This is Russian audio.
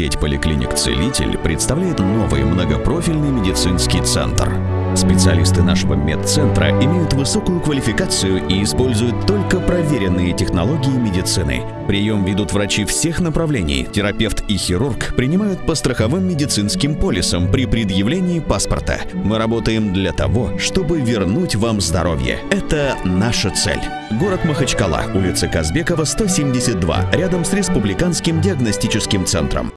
Сеть поликлиник «Целитель» представляет новый многопрофильный медицинский центр. Специалисты нашего медцентра имеют высокую квалификацию и используют только проверенные технологии медицины. Прием ведут врачи всех направлений. Терапевт и хирург принимают по страховым медицинским полисам при предъявлении паспорта. Мы работаем для того, чтобы вернуть вам здоровье. Это наша цель. Город Махачкала, улица Казбекова, 172, рядом с Республиканским диагностическим центром.